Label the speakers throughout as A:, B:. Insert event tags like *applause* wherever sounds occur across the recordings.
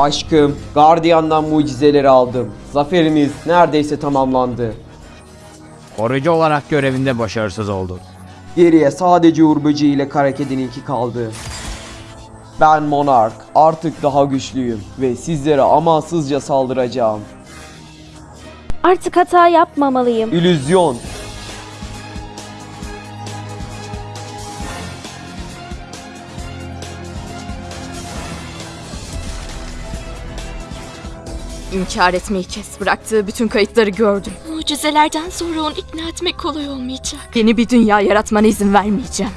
A: Aşkım, gardiyandan mucizeleri aldım. Zaferimiz neredeyse tamamlandı.
B: Koruyucu olarak görevinde başarısız oldun.
A: Geriye sadece Uğur Böceği ile Kara Kedi'nin iki kaldı. Ben Monark, artık daha güçlüyüm ve sizlere amansızca saldıracağım.
C: Artık hata yapmamalıyım.
A: İllüzyon.
D: İnkar etmeyi kes. Bıraktığı bütün kayıtları gördüm.
E: Mucizelerden sonra onu ikna etmek kolay olmayacak.
D: Yeni bir dünya yaratmana izin vermeyeceğim.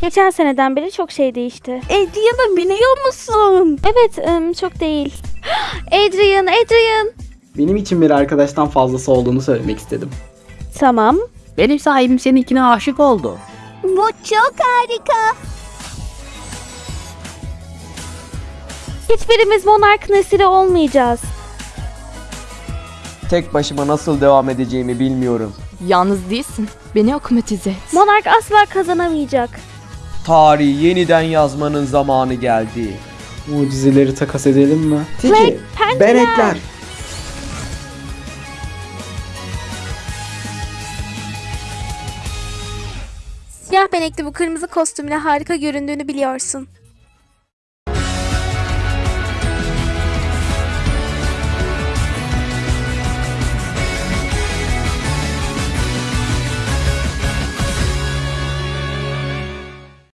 C: Geçen seneden beri çok şey değişti.
F: Adrian'ı biliyor musun?
C: Evet, ım, çok değil. *gasps* Adrian, Adrian.
G: Benim için bir arkadaştan fazlası olduğunu söylemek istedim.
C: Tamam.
F: Benim sahibim seninkine aşık oldu.
H: Bu çok harika.
C: Hiçbirimiz monarkın esiri olmayacağız.
A: Tek başıma nasıl devam edeceğimi bilmiyorum.
D: Yalnız değilsin. Beni akumatize et.
C: Monark asla kazanamayacak.
A: Tarihi yeniden yazmanın zamanı geldi.
G: Mucizeleri takas edelim mi?
C: Flag, pençeler.
H: Siyah benekli bu kırmızı kostümle harika göründüğünü biliyorsun.